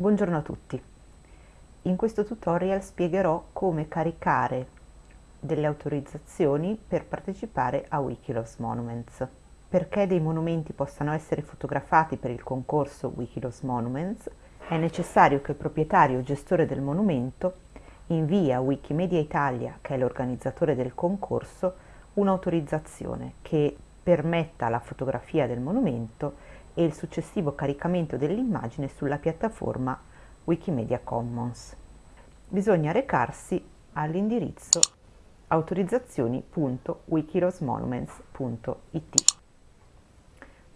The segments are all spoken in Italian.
Buongiorno a tutti. In questo tutorial spiegherò come caricare delle autorizzazioni per partecipare a Wikiloves Monuments. Perché dei monumenti possano essere fotografati per il concorso Wikiloves Monuments è necessario che il proprietario o gestore del monumento invii a Wikimedia Italia, che è l'organizzatore del concorso, un'autorizzazione che permetta la fotografia del monumento e il successivo caricamento dell'immagine sulla piattaforma Wikimedia Commons. Bisogna recarsi all'indirizzo autorizzazioni.wikirosmonuments.it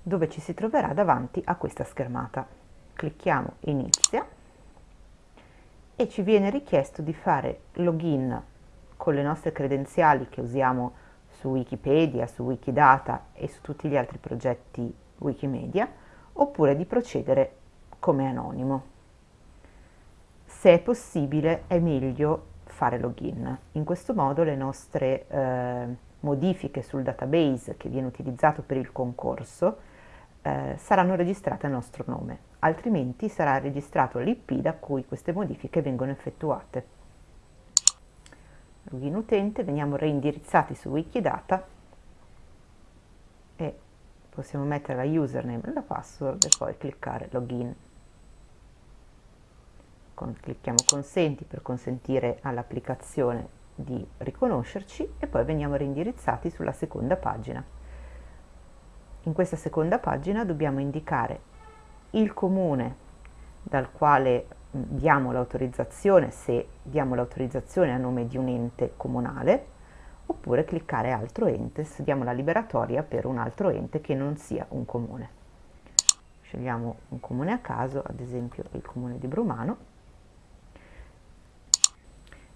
dove ci si troverà davanti a questa schermata. Clicchiamo Inizia e ci viene richiesto di fare login con le nostre credenziali che usiamo su Wikipedia, su Wikidata e su tutti gli altri progetti Wikimedia oppure di procedere come anonimo. Se è possibile è meglio fare login. In questo modo le nostre eh, modifiche sul database che viene utilizzato per il concorso eh, saranno registrate a nostro nome, altrimenti sarà registrato l'IP da cui queste modifiche vengono effettuate. Login utente, veniamo reindirizzati su Wikidata possiamo mettere la username e la password e poi cliccare login. Con, clicchiamo consenti per consentire all'applicazione di riconoscerci e poi veniamo reindirizzati sulla seconda pagina. In questa seconda pagina dobbiamo indicare il comune dal quale diamo l'autorizzazione se diamo l'autorizzazione a nome di un ente comunale oppure cliccare altro ente se diamo la liberatoria per un altro ente che non sia un comune. Scegliamo un comune a caso, ad esempio il comune di Brumano.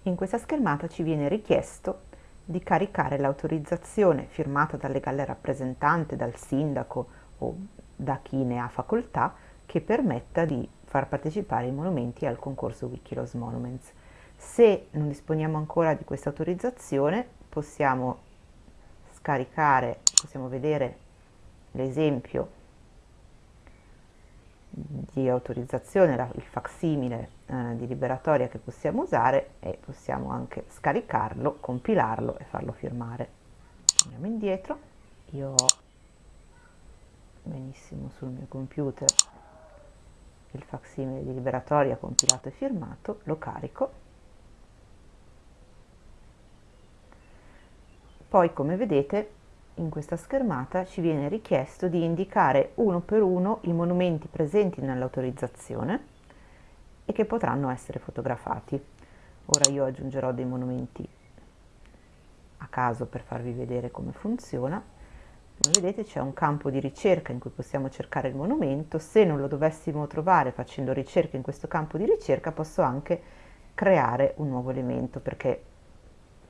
In questa schermata ci viene richiesto di caricare l'autorizzazione firmata dal legale rappresentante, dal sindaco o da chi ne ha facoltà che permetta di far partecipare i monumenti al concorso Wikilos Monuments. Se non disponiamo ancora di questa autorizzazione possiamo scaricare, possiamo vedere l'esempio di autorizzazione, il facsimile eh, di liberatoria che possiamo usare e possiamo anche scaricarlo, compilarlo e farlo firmare. Andiamo indietro, io ho benissimo sul mio computer il facsimile di liberatoria compilato e firmato, lo carico Poi come vedete in questa schermata ci viene richiesto di indicare uno per uno i monumenti presenti nell'autorizzazione e che potranno essere fotografati. Ora io aggiungerò dei monumenti a caso per farvi vedere come funziona. Come vedete c'è un campo di ricerca in cui possiamo cercare il monumento, se non lo dovessimo trovare facendo ricerca in questo campo di ricerca posso anche creare un nuovo elemento perché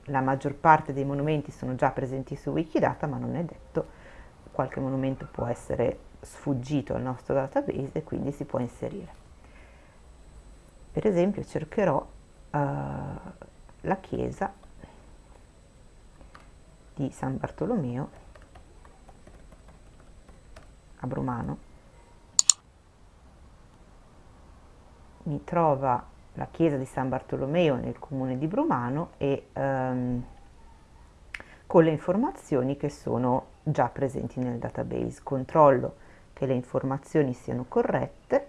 la maggior parte dei monumenti sono già presenti su Wikidata, ma non è detto, qualche monumento può essere sfuggito al nostro database e quindi si può inserire. Per esempio cercherò uh, la chiesa di San Bartolomeo a Brumano. Mi trova la chiesa di San Bartolomeo nel comune di Brumano e ehm, con le informazioni che sono già presenti nel database. Controllo che le informazioni siano corrette,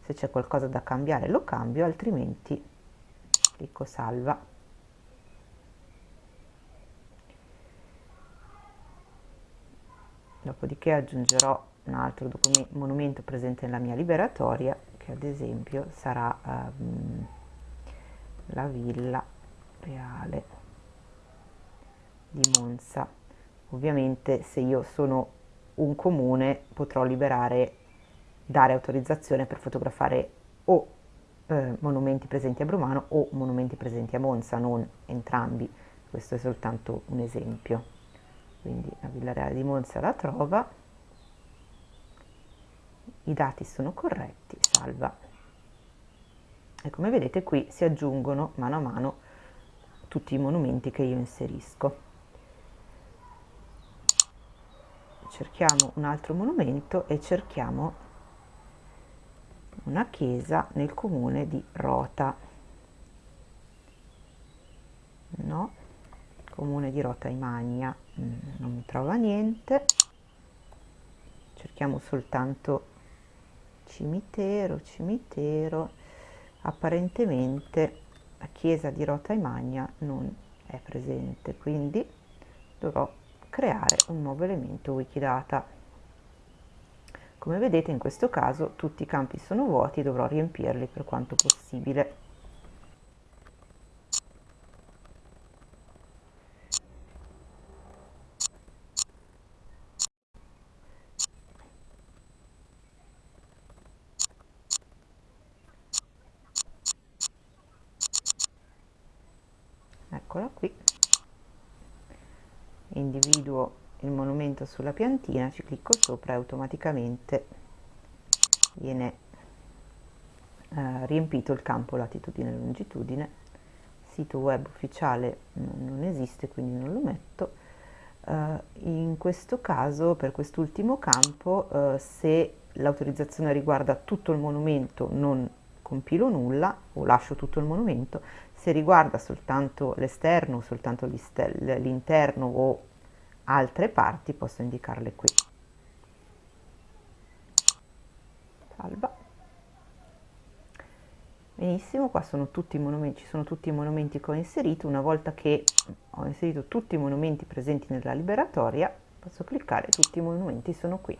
se c'è qualcosa da cambiare lo cambio, altrimenti clicco salva. Dopodiché aggiungerò un altro monumento presente nella mia liberatoria che ad esempio sarà um, la villa reale di Monza. Ovviamente se io sono un comune potrò liberare, dare autorizzazione per fotografare o eh, monumenti presenti a Brumano o monumenti presenti a Monza, non entrambi. Questo è soltanto un esempio. Quindi la Villa Reale di Monza la trova i dati sono corretti, salva. E come vedete qui si aggiungono mano a mano tutti i monumenti che io inserisco. Cerchiamo un altro monumento e cerchiamo una chiesa nel comune di Rota. No, comune di Rota Imagna, mm, non mi trova niente. Cerchiamo soltanto cimitero, cimitero. Apparentemente la chiesa di Rota Imagna non è presente, quindi dovrò creare un nuovo elemento Wikidata. Come vedete in questo caso tutti i campi sono vuoti e dovrò riempirli per quanto possibile. Eccola qui. Individuo il monumento sulla piantina, ci clicco sopra e automaticamente viene eh, riempito il campo latitudine e longitudine. Sito web ufficiale non esiste, quindi non lo metto. Uh, in questo caso, per quest'ultimo campo, uh, se l'autorizzazione riguarda tutto il monumento non compilo nulla o lascio tutto il monumento, se riguarda soltanto l'esterno, soltanto l'interno o altre parti posso indicarle qui. Salva. Benissimo qua sono tutti i monumenti ci sono tutti i monumenti che ho inserito. Una volta che ho inserito tutti i monumenti presenti nella liberatoria posso cliccare tutti i monumenti sono qui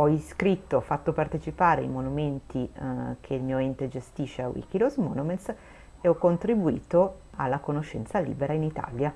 ho iscritto, fatto partecipare i monumenti eh, che il mio ente gestisce a Wikilos Monuments e ho contribuito alla conoscenza libera in Italia.